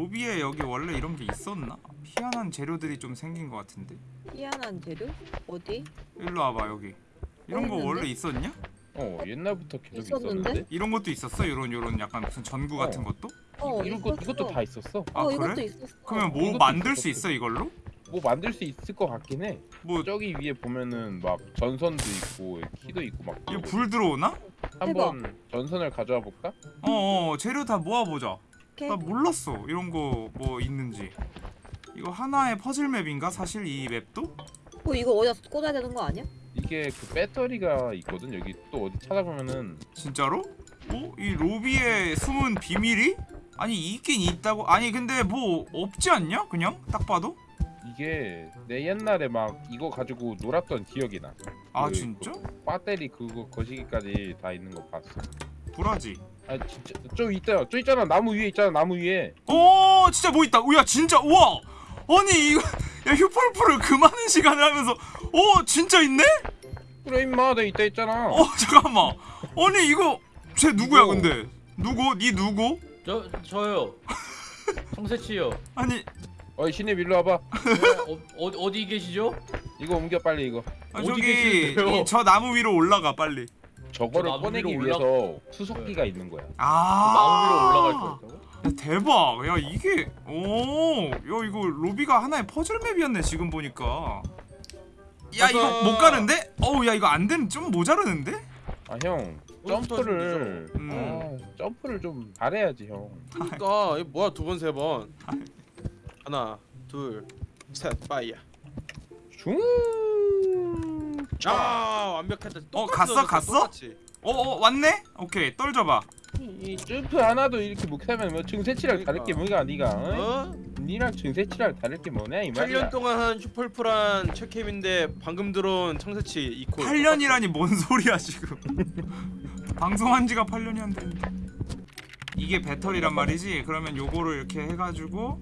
로비에 여기 원래 이런 게 있었나? 희한한 재료들이 좀 생긴 것 같은데 희한한 재료? 어디? 일로 와봐 여기 이런 거 있는데? 원래 있었냐? 어 옛날부터 계속 있었는데? 있었는데 이런 것도 있었어? 이런 요런 약간 무슨 전구 어. 같은 것도? 어 이런 거. 이것도 다 있었어. 아, 어 그래? 이것도 있었어. 그러면 뭐 이것도 만들 수 있었어. 있어 이걸로? 뭐 만들 수 있을 것 같긴 해. 뭐 저기 위에 보면은 막 전선도 있고 키도 있고 막. 이거 불 들어오나? 한번 전선을 가져와 볼까? 어 어 재료 다 모아보자 오케이. 나 몰랐어 이런 거 뭐 있는지 이거 하나의 퍼즐 맵인가 사실 이 맵도? 어 이거 어디다 꽂아야 되는 거 아니야? 이게 그 배터리가 있거든. 여기 또 어디 찾아보면은 진짜로? 어? 이 로비에 숨은 비밀이? 아니 있긴 있다고? 아니 근데 뭐 없지 않냐? 그냥 딱 봐도? 이게 내 옛날에 막 이거 가지고 놀았던 기억이 나. 아 그, 진짜? 배터리 그거 거시기까지 다 있는 거 봤어. 불하지 아 진짜 저 있다. 저 있잖아. 나무 위에 있잖아. 나무 위에. 오 진짜 뭐 있다 야 진짜 우와 아니 이거 야 휴폴프를 그 많은 시간을 하면서 오 진짜 있네? 그래 임마 내 있다 있잖아. 어 잠깐만 아니 이거 쟤 누구야 이거. 근데 누구? 니 누구? 저 저요. 청새치요. 아니 어이 신입 일로 와봐. 어, 어 어디 계시죠? 이거 옮겨 빨리 이거. 아, 어디 저기 계시는데요? 이, 저 나무 위로 올라가 빨리 저거를 나무 꺼내기 위로 위해서 수속기가 있는 거야. 아 나무 위로 올라갈 거 있다고? 야, 대박 야 이게 오 야 이거 로비가 하나의 퍼즐 맵이었네 지금 보니까 야 이거. 못 가는데? 어우 야 이거 안 되는 좀 모자르는데? 아 형 점프를 음. 아, 점프를 좀 잘해야지 형. 그러니까 이거 뭐야 두 번 세 번. 하나, 둘, 셋, 빠이야. 슝. 아 완벽했다. 어, 갔어, 넣어줬어, 갔어? 똑같이. 어 어 왔네? 오케이 떨줘봐 이 점프 하나도 이렇게 못하면 뭐 증세치랑 다를 게 뭐가 니가? 어? 어? 니랑 증세치랑 다를 게 뭐냐 이 말이야. 8년 동안 한 슈펄프란 최캠인데 방금 들어온 청새치 이퀄. 8년이라니 뭔 소리야 지금 방송한 지가 8년이 안 됐는데 이게 배터리란 말이지? 그러면 요거를 이렇게 해가지고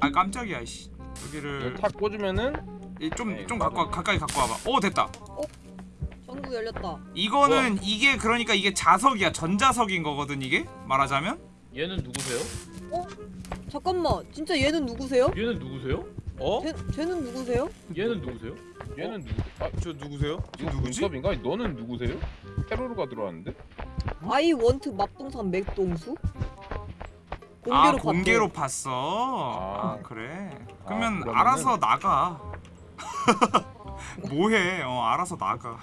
아 깜짝이야 씨 여기를 탁 꽂으면은 좀 네, 좀. 갖고 와, 가까이 갖고 와봐 오 됐다 전구 열렸다. 이거는 이게 그러니까 이게 자석이야 전자석인 거거든 이게 말하자면 얘는 누구세요? 잠깐만 진짜 얘는 누구세요? 얘는 누구세요? 어? 쟤, 쟤는 누구세요? 얘는 누구세요? 얘는 누구? 아저 누구세요? 이거 누구지? 눈썹인가? 너는 누구세요? 테러로가 들어왔는데? 아이 원트 맙동산 맥동수? 공개로 아 봤대. 공개로 봤어 아. 아, 그래 그러면 그러면은- 알아서 나가 뭐해 어 알아서 나가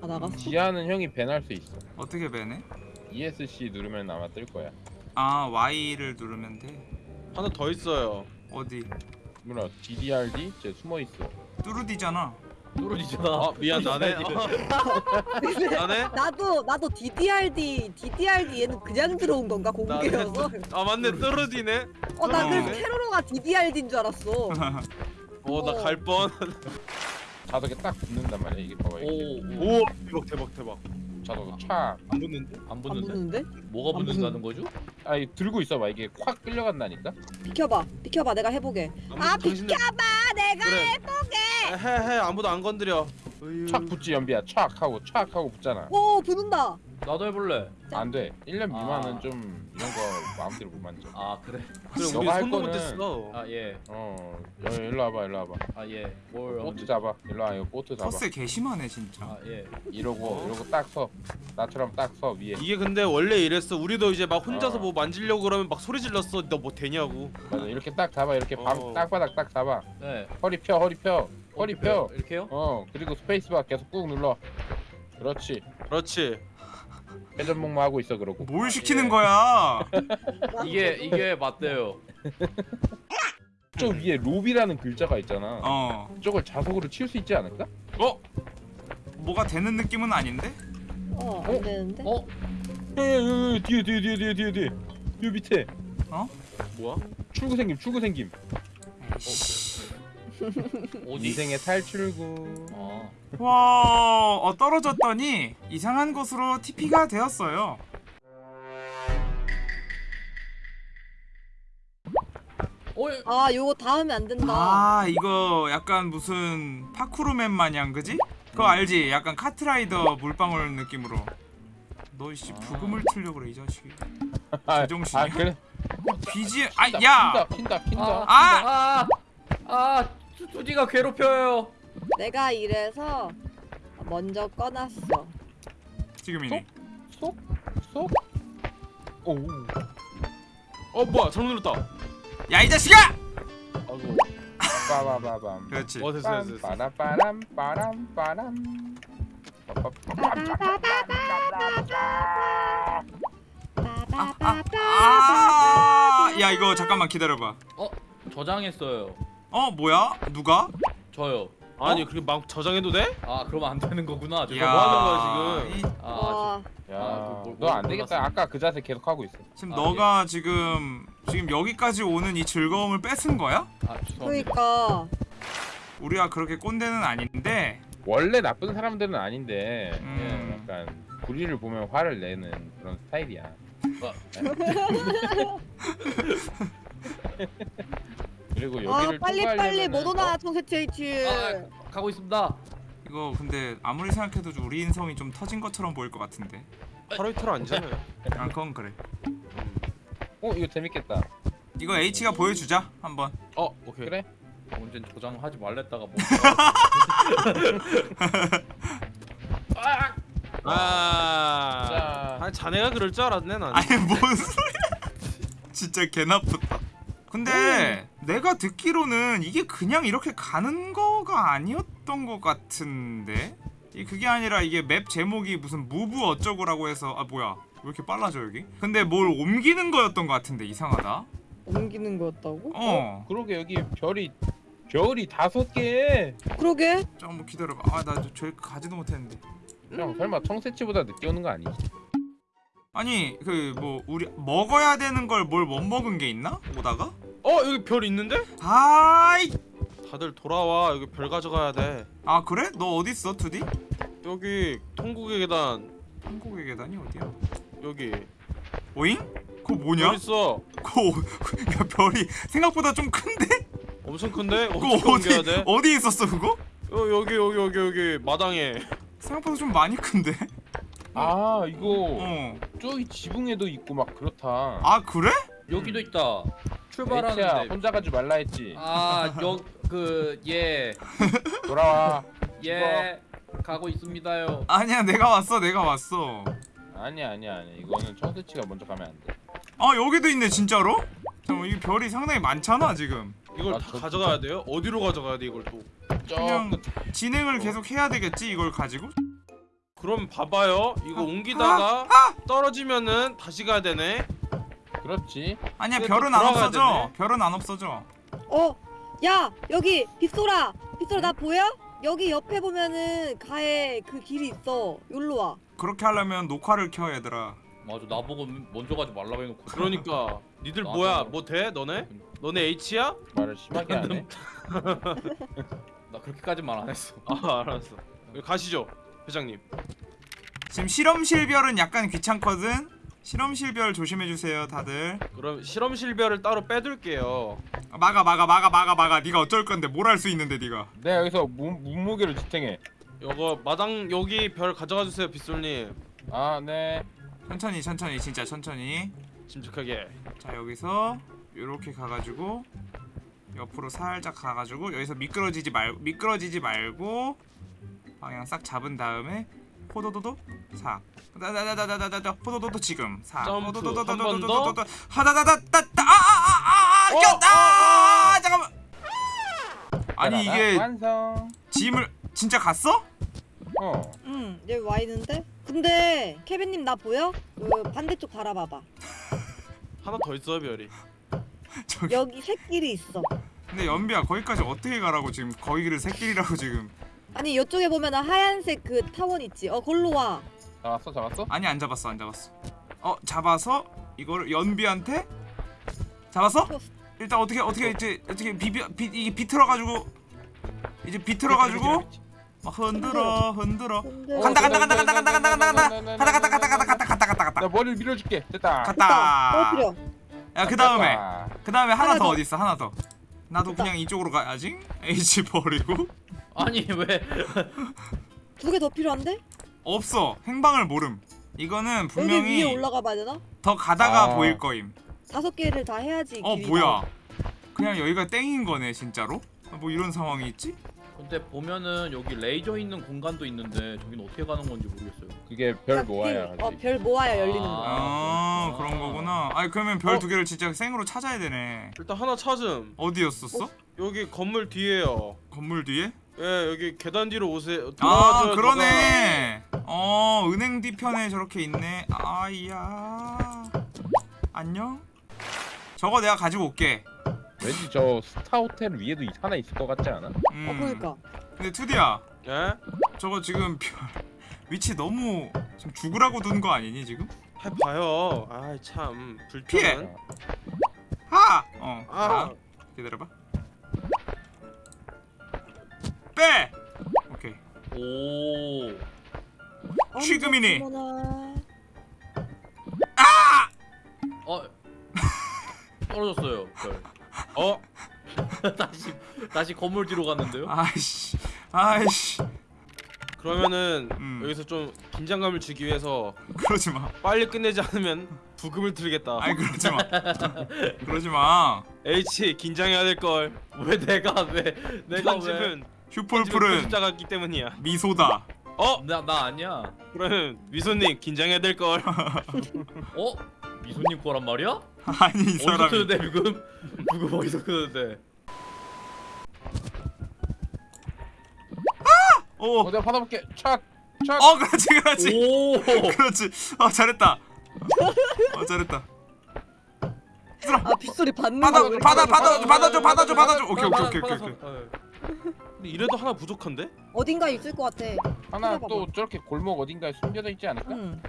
아 나갔어? 지하는 형이 밴할 수 있어. 어떻게 배네? ESC 누르면 아마 뜰 거야. 아 Y를 누르면 돼 하나 더 있어요. 어디 뭐라 DDRD? 쟤 숨어 있어. 뚜루디잖아 뚜루디잖아. 아 미안 나네. 어. 나네? 나도 나도 DDRD DDRD 얘는 그냥 들어온 건가 공개여서? 아 맞네 뜨르디네. 어나 그래서 어. 테러로가 DDRD인 줄 알았어. 어나 갈 뻔. 자석에 딱 붙는단 말이야. 이게 봐봐. 이게. 오, 오. 오 대박 대박 대박. 자석 촥. 안 붙는데? 붙는데? 붙는데? 뭐가 안 붙는다는 거죠? 아 이거 들고 있어봐. 이게 확 끌려간다니까. 비켜봐 비켜봐 내가 해보게. 아 당신들- 비켜봐 내가 그래. 해보게. 해해 아무도 안 건드려. 촥 붙지 연비야. 촥 하고 촥 하고 붙잖아. 오 붙는다. 나도 해볼래. 안 돼. 1년 미만은 아. 좀 이런 거 마음대로 못 만져. 아 그래. 그래 우리 너가 할 손도 거는- 못했어. 아 예. 어, 여, 일로 와봐, 일로 와봐. 아 예. 뭘 보트 언제? 잡아. 일로 와, 이거 보트 잡아. 텃세 개심하네 진짜 아 예. 이러고 어? 이러고 딱 서. 나처럼 딱 서 위에. 이게 근데 원래 이랬어. 우리도 이제 막 혼자서 어. 뭐 만지려고 그러면 막 소리 질렀어. 너 뭐 되냐고. 맞아. 이렇게 딱 잡아. 이렇게 방, 어. 땅바닥 딱 잡아. 네. 허리 펴, 허리 펴. 허리 펴. 이렇게요? 어, 그리고 스페이스바 계속 꾹 눌러. 그렇지. 그렇지. 회전 목마 하고 있어 그러고. 뭘 시키는 예. 거야 이게 이게 맞대요. 저 위에 로비라는 글자가 있잖아. 어 저걸 자석으로 칠수 있지 않을까? 어? 뭐가 되는 느낌은 아닌데? 어안 어? 되는데? 어? 에, 에, 에, 뒤에 뒤에 뒤에 뒤에 뒤에 뒤에. 요 밑에 뭐야? 출구 생김 출구 생김. 어 디? 인생의 탈출구. 아. 와 어, 떨어졌더니 이상한 곳으로 TP가 되었어요 어? 예. 아 요거 다 하면 안 된다. 아 이거 약간 무슨 파쿠르맨 마냥 그지? 그거 알지? 약간 카트라이더 물방울 느낌으로 너씨 아. 부금을 틀려 그래 이 자식이 아, 제정신이야? 아 그래. BGM 킨다, 아야 킨다 킨다 아! 아, 투디가 괴롭혀요. 내가 이래서 먼저 꺼놨어. 지금이네 쏙쏙? 오. 어 뭐야? 잘못 눌렀다. 야 이 자식아! 아이고. 빠바바밤. 그렇지. 어 됐어 됐어. 빠라빠람 빠람 빠람. 아야 이거 잠깐만 기다려봐. 어, 저장했어요. 어 뭐야 누가 저요. 아니 그렇게 막 저장해도 돼? 아, 그러면 안 되는 거구나. 야 죄송합니다. 뭐 하는 거야, 지금? 이- 아, 와, 저- 야, 뭘- 너안뭘 되겠다. 몰랐어. 아까 그 자세 계속 하고 있어. 지금 아, 너가 지금 지금 여기까지 오는 이 즐거움을 뺏은 거야? 아, 죄송합니다. 그러니까 우리가 그렇게 꼰대는 아닌데 원래 나쁜 사람들은 아닌데 음. 그냥 약간 불의를 보면 화를 내는 그런 스타일이야. 그리고 아 여기를 빨리 빨리 못 오나 어? 청새치 H. 아, 가고 있습니다. 이거 근데 아무리 생각해도 우리 인성이 좀 터진 것처럼 보일 것 같은데 하루 이틀 아니잖아요. 아 그건 그래 어 이거 재밌겠다. 이거 H가 보여주자 한번 어 오케이. 그래? 언젠 저장하지 말랬다가 뭐. 아. 자. 아니 자네가 그럴 줄 알았네 난. 아니 뭔 소리야 진짜 개 나쁘다 근데 내가 듣기로는 이게 그냥 이렇게 가는 거가 아니었던 것 같은데? 이 그게 아니라 이게 맵 제목이 무슨 무브 어쩌고라고 해서 아 뭐야. 왜 이렇게 빨라져 여기? 근데 뭘 옮기는 거였던 것 같은데 이상하다. 옮기는 거였다고? 어. 그러게 여기 별이 별이 다섯 개. 그러게. 잠깐만 기다려봐. 아나 저기 가지도 못했는데. 형 설마 청새치보다 늦게 오는 거 아니지? 아니 그 뭐 우리 먹어야 되는 걸 뭘 못 먹은 게 있나? 오다가 어 여기 별 있는데? 아이. 다들 돌아와. 여기 별 가져가야 돼. 아 그래? 너 어디 있어 투디? 여기 통곡의 계단. 한국의 계단이 어디야? 여기. 오잉? 그거 뭐냐? 별 있어. 그거 야 별이 생각보다 좀 큰데? 엄청 큰데? 그거 어디 돼? 어디 있었어 그거? 여, 여기 여기 여기 여기. 마당에. 생각보다 좀 많이 큰데? 아 이거 어아 저기 지붕에도 있고 막 그렇다. 아, 그래? 여기도 있다. H야 출발하는데. 혼자 가지 말라 했지. 아, 여그예 돌아와. 예. 가고 있습니다요. 아니야 내가 왔어 내가 왔어 아니야 아니야 아니야. 이거는 청새치가 먼저 가면 안 돼. 아 여기도 있네 진짜로 잠깐 이 별이 상당히 많잖아 지금 이걸 아, 다 저- 가져가야 돼요? 어디로 가져가야 돼 이걸 또? 그냥 저 진행을 계속 해야 되겠지 이걸 가지고 그럼 봐봐요. 이거 아, 옮기다가 떨어지면은 다시 가야 되네. 그렇지. 아니야 근데 별은 또 안 돌아가야 없어져 되네. 별은 안 없어져 어, 야 여기 빗소라. 빗소라 나 보여? 여기 옆에 보면은 가에 그 길이 있어. 여기로 와. 그렇게 하려면 녹화를 켜 얘들아 맞아, 나보고 먼저 가지 말라고 해놓고. 그러니까 니들 나도. 뭐야? 뭐 돼? 너네? 너네 H야? 말을 심하게 하네. 나 그렇게까지만 안 했어. 아 알았어. 여기 가시죠, 회장님. 지금 실험실 별은 약간 귀찮거든 실험실 별 조심해 주세요 다들 그럼 실험실 별을 따로 빼둘게요. 막아 막아 막아 막아 막아 네가 어쩔 건데 뭘 할 수 있는데 네가 내가 여기서 문, 문무게를 지탱해. 요거 마당 여기 별 가져가 주세요, 빗솔님. 아 네. 천천히 천천히 진짜 천천히 침착하게. 자 여기서 요렇게 가가지고 옆으로 살짝 가가지고 여기서 미끄러지지 말 미끄러지지 말고 방향 싹 잡은 다음에 포도도도 4 다다다다다다 포도도도 지금 4 포도도도도도도도 하다다다다다 아, 아, 아, 어, 아아아아 꼈다 어, 어, 잠깐만 아니 이게 짐을 진짜 갔어? 어. 응, 여기 와 있는데? 근데 케빈님 나 보여? 그 반대쪽 바라봐봐. 하나 더 있어 별이. 저기... 여기 새끼리 있어. 근데 연비야 거기까지 어떻게 가라고 지금 거기를 새끼리라고 지금. 아니 이쪽에 보면 하얀색 그 타원 있지. 어, 걸로 와. 잡았어 잡았어? 아니 안 잡았어 안 잡았어 어 잡아서 이거를 연비한테 잡았어? 일단 어떻게 어떻게 이제 어떻게 비비 비 이게 비틀어가지고 이제 비틀어가지고 막 흔들어 흔들어 근데 간다 간다 간다 간다 간다 간다 간다 간다 간다 간다 간다 간다 간다 간다 간다 나 간다 머리를 밀어줄게. 됐다. 갔다 떨어뜨려. 야 그 다음에 됐다. 그 다음에 하나 더 더. 어디 있어 하나 더 나도. 그냥 이쪽으로 가야지 H 버리고 아니 왜? 두 개 더 필요한데? 없어 행방을 모름 이거는 여기 분명히 위에 올라가 봐야 되나? 더 가다가 아. 보일 거임 다섯 개를 다 해야지 어. 뭐야 그냥 여기가 땡인 거네 진짜로? 아, 뭐 이런 상황이 있지? 근데 보면은 여기 레이저 있는 공간도 있는데 저기는 어떻게 가는 건지 모르겠어요. 그게 별 모아야 길- 어, 별 모아야 열리는 아. 거. 아. 그런 거구나 아니 그러면 별 어? 두 개를 진짜 생으로 찾아야 되네 일단 하나 찾음. 어디였었어? 여기 건물 뒤에요. 건물 뒤에? 예, 여기 계단 뒤로 오세요. 아 그러네 어 은행 뒤편에 저렇게 있네 아이야 안녕 저거 내가 가지고 올게 왠지 저 스타 호텔 위에도 이- 하나 있을 것 같지 않아? 음. 어 그러니까. 근데 투디야 예? 저거 지금 별 위치 너무 지금 죽으라고 둔 거 아니니 지금? 해봐요. 아이 참 피해. 불편한. 하! 어 아. 아. 기다려봐 빼! 오케이 오. 취금이니. 어머나. 어. 떨어졌어요. 별. 어? 다시 다시 건물 뒤로 갔는데요. 아이씨 아이씨 그러면은 음. 여기서 좀 긴장감을 주기 위해서 그러지 마 빨리 끝내지 않으면 부금을 들겠다. 아이 그러지 마 그러지 마 H 긴장해야 될 걸. 왜 내가 왜 내가 왜? 편집은 휴폴풀은 숫자 같기 때문이야. 미소다 어? 나 나 아니야. 그러면 미소님 긴장해야 될 걸. 어? 미소님 거란 말이야? 아니 이 어디서 사람이 크는데 부금? 부금 어디서 크는데? 오! 어 내가 받아볼게 착! 착! 어 그렇지 그렇지 오. 그렇지 어 잘했다 어 잘했다 아 빗소리 받는 받아 거. 받아 받아 받아, 받아줘 받아줘 받아, 받아줘 오케이 오케이 오케이. 오케이 어. 근데 이래도 하나 부족한데? 어딘가 있을 것 같아. 하나 찾아봐봐. 또 저렇게 골목 어딘가에 숨겨져 있지 않을까? 응.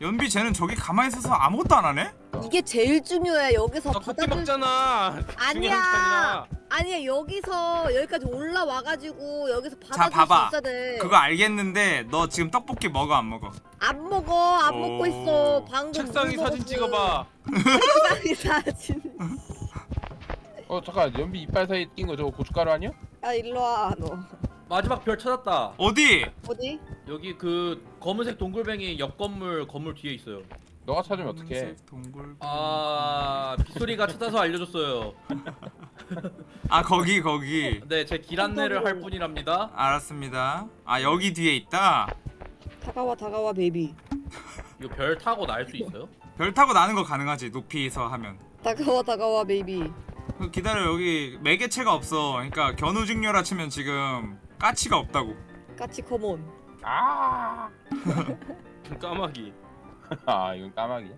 연비 쟤는 저기 가만히 있어서 아무것도 안 하네? 이게 제일 중요해. 여기서 나 고기 받아줄 먹잖아. 아니야. 아니야 여기서 여기까지 올라와가지고 여기서 받아줄 자, 봐봐. 수 있어야 돼. 그거 알겠는데 너 지금 떡볶이 먹어 안 먹어? 안 먹어 안 오. 먹고 있어. 방금 책상에 물 사진 먹었어. 찍어봐. 책상에 사진. 어 잠깐 연비 이빨 사이에 낀거 저거 고춧가루 아니야? 야 일로 와 너. 마지막 별 찾았다. 어디? 어디? 여기 그 검은색 동글뱅이 옆 건물 건물 뒤에 있어요. 너가 찾으면 어떡해 검은색 동굴 아 빗소리가 찾아서 알려줬어요. 아 거기 거기 네, 제 길 안내를 할 뿐이랍니다. 알았습니다 아 여기 뒤에 있다 다가와 다가와 baby. 이거 별 타고 날 수 있어요? 별 타고 나는 거 가능하지 높이서 하면 다가와 다가와 baby. 그 기다려 여기 매개체가 없어 그러니까 견우직녀라 치면 지금 까치가 없다고 까치 come on. 아, 까마귀. 아 이건 까마귀야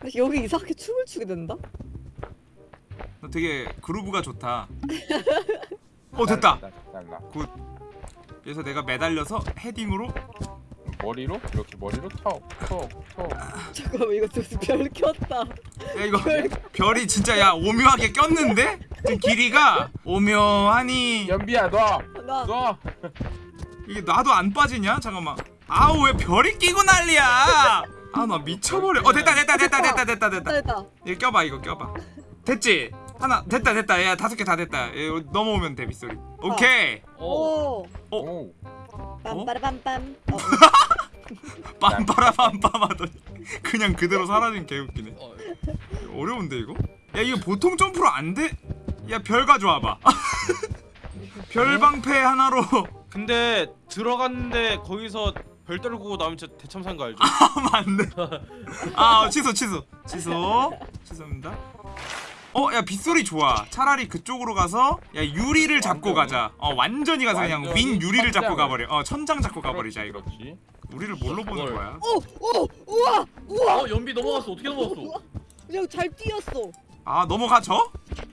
근데 여기 이상하게 춤을 추게 된다. 너 되게 groove가 좋다 어 됐다 달라. 그래서 내가 매달려서 헤딩으로 머리로 이렇게 머리로 턱 턱 턱 잠깐만 이거 무슨 별 켰다. 야 이거 별이 진짜 야 오묘하게 꼈는데? 지금 길이가 오묘하니 연비야 너! 나 너! 이게 나도 안 빠지냐? 잠깐만 아우 왜 별이 끼고 난리야 아 나 미쳐버려 어 됐다 됐다 됐다 됐다 됐다 됐다 됐다. 이거 껴봐 이거 껴봐 됐지? 하나 됐다 됐다 야 다섯 개 다 됐다 야, 넘어오면 돼 빗소리 오케이 어. 오. 어? 오 빰빠라빰빰. 어, 빰빠라빰빰 하더니 그냥 그대로 사라진 개웃기네 어. 어려운데 이거? 야 이거 보통 점프로 안 돼? 야 별 가져와봐 별 방패 하나로 근데 들어갔는데 거기서 별 떨구고 나오면 진짜 대참사인 거 알죠? 안 돼. 아 어, 취소 취소 취소 취소입니다. 어 야 빗소리 좋아. 차라리 그쪽으로 가서 야 유리를 잡고? 가자. 어 완전히 가서 그냥 완전히 윈 유리를 잡고. 가버려. 어 천장 잡고 가버리자 이거. 그렇지 우리를 뭘로 보는. 거야? 오, 오, 우와, 우와. 어, 연비 넘어갔어. 어떻게 넘어갔어? 그냥 잘 뛰었어. 아 넘어가 저?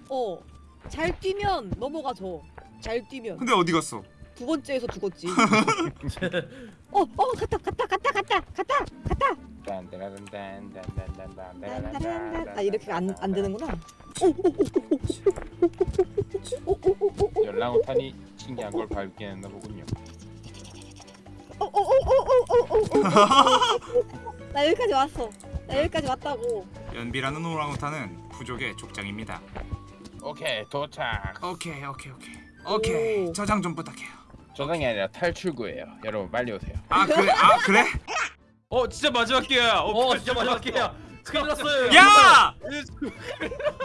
어, 잘 뛰면 넘어가 저. 잘 뛰면 근데 어디 갔어? 두 번째에서 죽었지. 어, 어, 갔다, 갔다, 갔다, 갔다, 갔다, 갔다. 딴따라란딴딴딴딴딴딴 연랑우탄이 신기한 걸 발견했나 보군요. 어, 어, 어, 나 여기까지 왔어. 나 여기까지 왔다고. 연비라는 오랑우탄은 부족의 족장입니다. 오케이 도착. 오케이 오케이 오케이 오케이 오. 저장 좀 부탁해요. 저장이 아니라 탈출구예요. 여러분 빨리 오세요. 아 그래 아 그래? 어 진짜 마지막 기회야. 어, 어 진짜 마지막 기회야. 큰일 났어요. 야!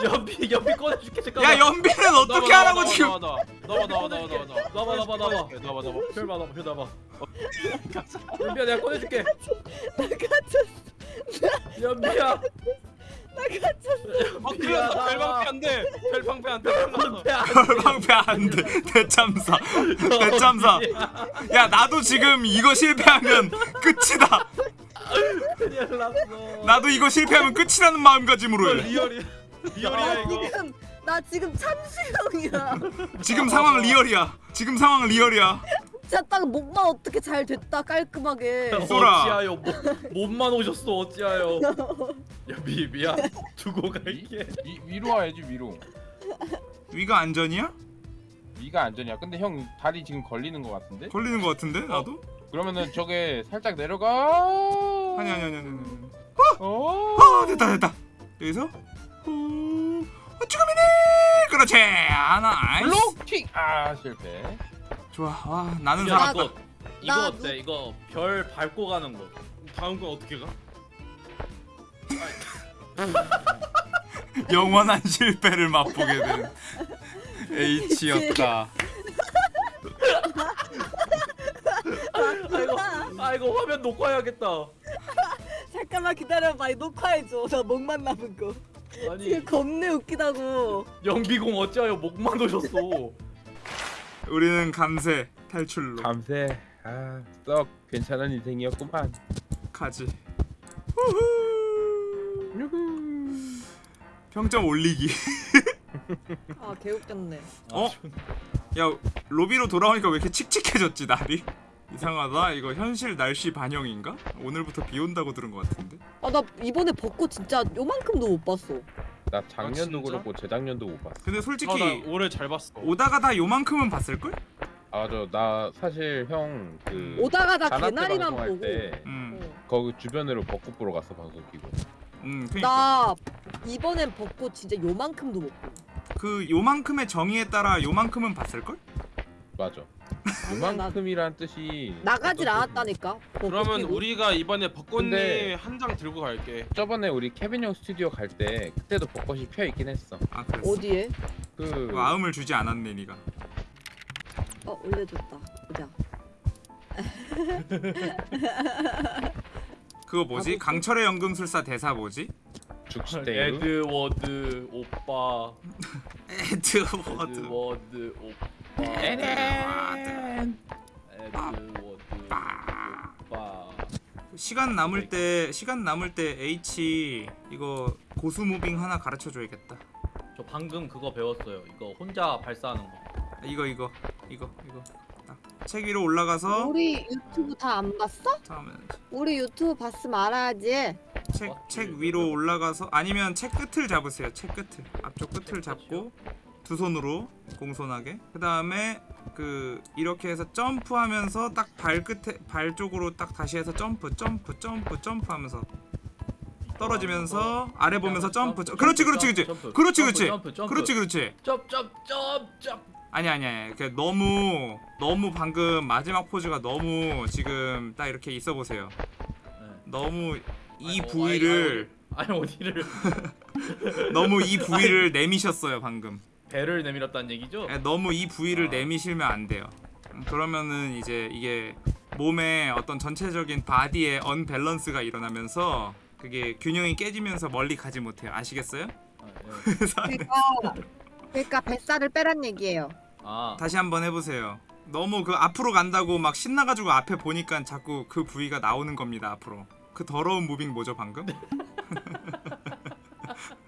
연비 연비 꺼내줄게 잠깐만. 야 연비는 어떻게 하라고 지금 나와 나와 나와 나와 나와 나와 나와, 나와, 나와. 나와 나와 별 봐봐 별 봐봐. 연비야 내가 꺼내줄게. 나 갇혔어. 연비야. 나 갇혔어. 어 큰일 났다 별 방패 안 돼 별 방패 안돼 방패 안 돼 대참사 대참사 야 나도 지금 이거 실패하면 끝이다 큰일 났어. 나도 이거 실패하면 끝이라는 마음가짐으로 해 real이야 real이야 나 이거 지금 나 지금 참수형이야. 지금 상황 real이야 지금 상황 real이야 진짜 딱 목만 어떻게 잘 됐다 깔끔하게. 쏘라. 어찌하여 못, 몸만 오셨어 어찌하여. 연비 미안 두고 갈게. 위, 위로 와야지 위로. 위가 안전이야? 위가 안전이야. 근데 형 다리 지금 걸리는 것 같은데? 걸리는 것 같은데 나도? 그러면은 저게 살짝 내려가. 아니 아니 아니 아니 아니 어. 아 됐다 됐다 여기서 후 어, 죽음이네 그렇지 하나 블록킹. 아 실패. 좋아 와 나는 야 살았다 이거 이거 나 어때 이거 별 밟고 가는 거. 다음 건 어떻게 가? 영원한 실패를 맛보게 된 H였다 아이고 아이고 화면 녹화해야겠다. 잠깐만 기다려봐. 녹화해줘. 나 목만 남은 거. 아니 지금 겁내 웃기다고. 연비공 어찌하여 목만 오셨어. 우리는 감세 탈출로 감세. 아썩 괜찮은 인생이었구만. 가지 후후. 평점 올리기 아 개웃겼네. 어? 야 로비로 돌아오니까 왜 이렇게 칙칙해졌지 날이 이상하다 이거 현실 날씨 반영인가? 오늘부터 비 온다고 들은 것 같은데 아 나 이번에 벚꽃 진짜 요만큼도 못 봤어. 나 작년도 아? 그렇고 재작년도 못 봤어. 근데 솔직히 어나 올해 잘 봤어 오다가 다 요만큼은 봤을걸? 아저 나 사실 형그 오다가다 자나 때 개나리만 보고. 때 음, 어. 거기 주변으로 벚꽃 보러 갔어 방송 키고. 음 그니까 나 이번엔 벚꽃 진짜 요만큼도 못 봐. 그 요만큼의 정의에 따라 요만큼은 봤을걸? 맞아. 요만큼이란 뜻이 나가질 않았다니까. 그러면 피고. 우리가 이번에 벚꽃님 근데- 한 장 들고 갈게 뜻- 저번에 우리 케빈 형 스튜디오 갈 때 그때도 벚꽃이 펴 있긴 했어. 아 그랬어 어디에? 그 마음을 주지 않았네 니가 어 올려줬다. 보자. 그거 뭐지? 나도 강철의 연금술사 대사 뭐지? 죽시대유. 에드워드 오빠. 에드워드 에드워드 오빠. 시간 남을 때 시간 남을 때 H 이거 고수 무빙 하나 가르쳐 줘야겠다. 저 방금 그거 배웠어요. 이거 혼자 발사하는 거. 이거 이거 이거 이거 딱. 책 위로 올라가서 우리 유튜브 다 안 봤어? 다음은 우리 유튜브 봤으면 알아야지. 책, 어? 책 위로 올라가서 아니면 책 끝을 잡으세요. 책 끝을 앞쪽 끝을 잡고 두 손으로 공손하게. 그 다음에 그 이렇게 해서 점프하면서 딱 발끝에 발 쪽으로 딱 다시 해서 점프 점프 점프 점프하면서 떨어지면서 아래 보면서 점프 점- 그렇지 그렇지 그렇지. 그렇지 그렇지. 그렇지 그렇지. 점점점점. 아니 아니 아니. 그 너무 너무 방금 마지막 포즈가 너무 지금 딱 이렇게 있어 보세요. 너무 이 부위를 아니 어디를? 너무 이 부위를 내미셨어요 방금 배를 내밀었다는 얘기죠? 예, 너무 이 부위를 아. 내미시면 안 돼요 음, 그러면은 이제 이게 몸의 어떤 전체적인 body의 언밸런스가 일어나면서 그게 균형이 깨지면서 멀리 가지 못해요 아시겠어요? 아, 예. 그러니까 그러니까 뱃살을 빼란 얘기예요. 아 다시 한번 해보세요 너무 그 앞으로 간다고 막 신나가지고 앞에 보니까 자꾸 그 부위가 나오는 겁니다 앞으로 그 더러운 moving 뭐죠 방금?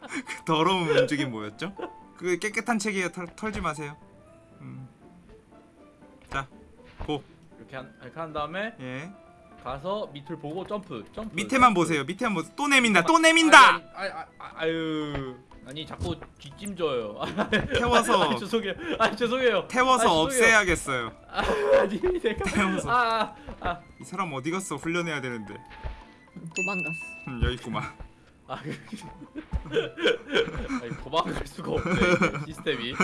그 더러운 움직임 뭐였죠? 그 깨끗한 책이에요 털, 털지 마세요 음. 자, 고. 이렇게 한 이렇게 한 다음에 예. 가서 밑을 보고 점프 점프. 밑에만 점프. 보세요. 밑에만 보세요. 또 내민다. 또 내민다. 아니, 아니, 아니, 아니, 아유 아니 자꾸 뒷짐져요. 태워서 아니, 죄송해요. 아니 죄송해요. 태워서 아, 죄송해요. 없애야겠어요. 아니 내가 태워서. 아, 아, 이 사람 어디 갔어? 훈련해야 되는데. 도망갔어. 음, 여기 있구만. 아, 그- 아니 도망갈 수가 없네 시스템이.